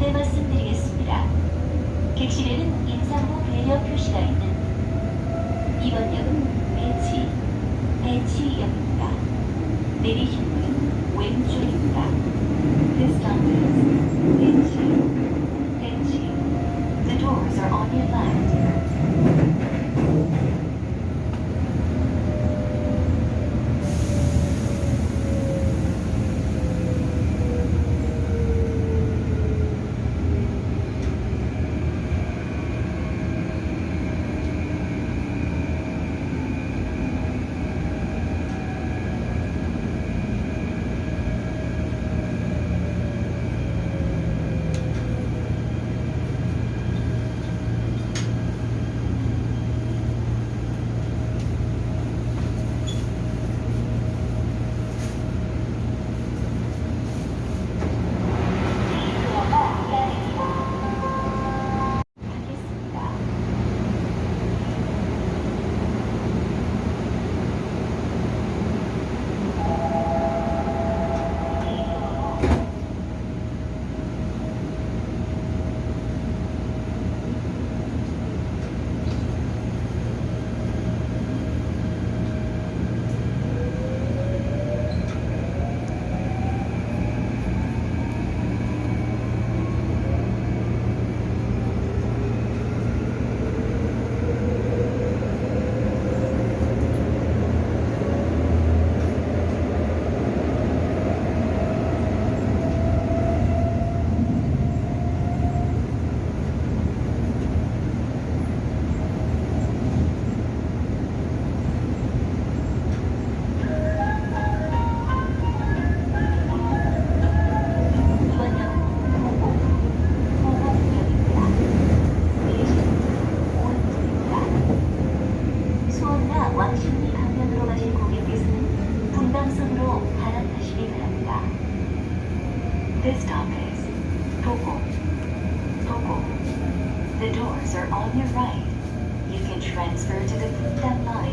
안내 말씀드리겠습니다. 객실에는 인사후 배려 표시가 있는 이번 역은 배치, 배치역입니다. 내리실 문은 왼쪽입니다. This stop is This stop is Toko. Toko. The doors are on your right. You can transfer to the Fudan line.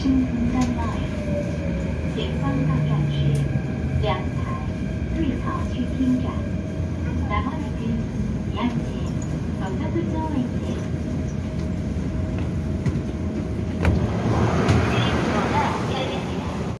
心灵的